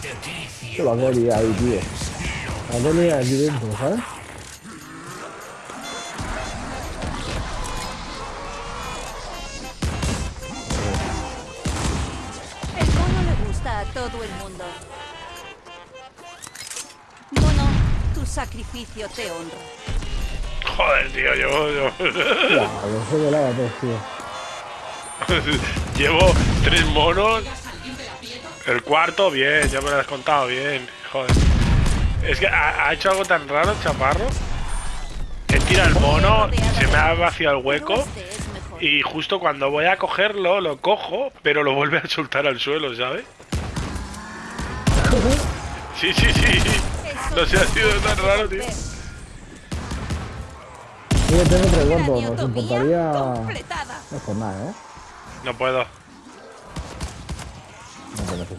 Que lo quería ahí, tío. La quería aquí dentro, ¿sabes? El mono le gusta a todo el mundo. Mono, tu sacrificio te honra. Joder, tío, llevo, yo soy de la tres, tío. llevo tres monos. El cuarto, bien, ya me lo has contado bien. Joder. Es que ha, ha hecho algo tan raro, el chaparro. He tirado el mono, se me ha vaciado el hueco. Y justo cuando voy a cogerlo, lo cojo, pero lo vuelve a soltar al suelo, ¿sabes? Sí, sí, sí. No sé, ha sido tan raro, tío. Sí, yo tengo tres cuartos, nos importaría... No es por nada, ¿eh? No puedo. No, sí.